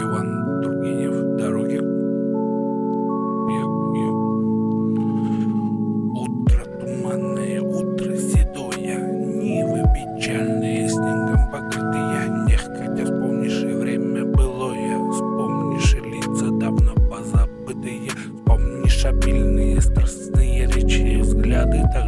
Иван Тургенев. «Дороги». Утро туманное, утро седое, Нивы печальные, снегом покрытые, Нехотя вспомнишь и время былое, Вспомнишь и лица давно позабытые, Вспомнишь обильные, страстные речи, взгляды так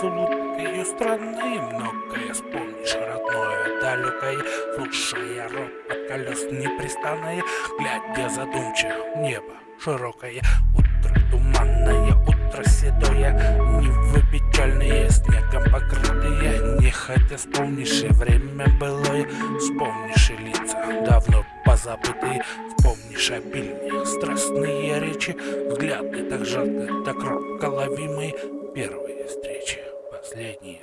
сулуткою страны Многое вспомнишь, родное, далекое Слушая ропот колес непрестанное Глядя задумчиво небо широкое. Утро туманное, утро седое Нивы печальные, снегом покрытые Не хотя вспомнишь и время былое Вспомнишь и лица давно позабытые. Вспомнишь обильные, страстные речи Взгляды так жарко, так робко ловимые Первые встречи последние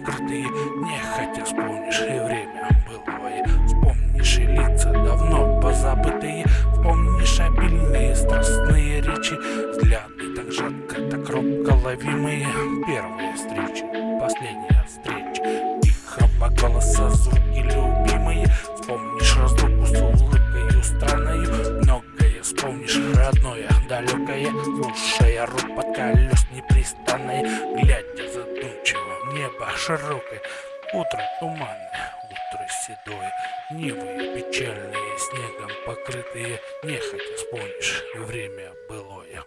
покрытые Нехотя вспомнишь и время былое Вспомнишь и лица давно позабытые Вспомнишь обильные страстные речи. Взгляды так жарко, так робко ловимые Первые встречи, последняя встреча. Тихого голоса звуки любимые. Вспомнишь разлуку с улыбкой страною Многое вспомнишь родное, далекое. Слушая ропот колес непрестанное Глядя задумчиво широкое Утро туманное, утро седое. Нивы печальные, снегом покрытые. Нехотя вспомнишь время былое